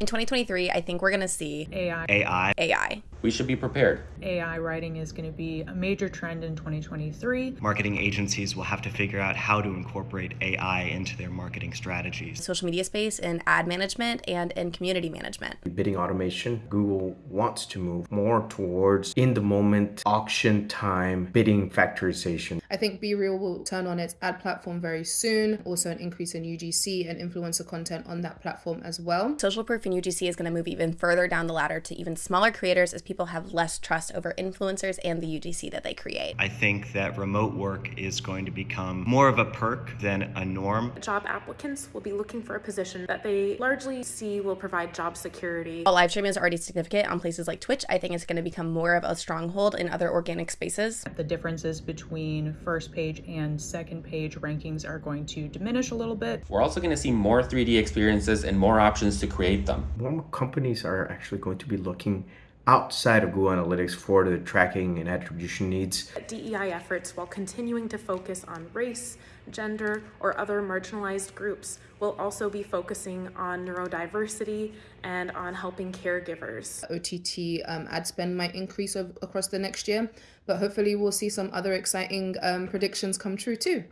In 2023, I think we're going to see AI. AI. AI. We should be prepared. AI writing is going to be a major trend in 2023. Marketing agencies will have to figure out how to incorporate AI into their marketing strategies. Social media space in ad management and in community management. Bidding automation, Google wants to move more towards in the moment, auction time, bidding factorization. I think BeReal will turn on its ad platform very soon. Also, an increase in UGC and influencer content on that platform as well. Social proof in UGC is going to move even further down the ladder to even smaller creators as people have less trust over influencers and the UGC that they create. I think that remote work is going to become more of a perk than a norm. Job applicants will be looking for a position that they largely see will provide job security. While live streaming is already significant on places like Twitch, I think it's going to become more of a stronghold in other organic spaces. The differences between first page and second page rankings are going to diminish a little bit. We're also going to see more 3D experiences and more options to create them. More companies are actually going to be looking outside of Google Analytics for the tracking and attribution needs. DEI efforts, while continuing to focus on race, gender, or other marginalized groups, will also be focusing on neurodiversity and on helping caregivers. OTT um, ad spend might increase across the next year, but hopefully we'll see some other exciting um, predictions come true too.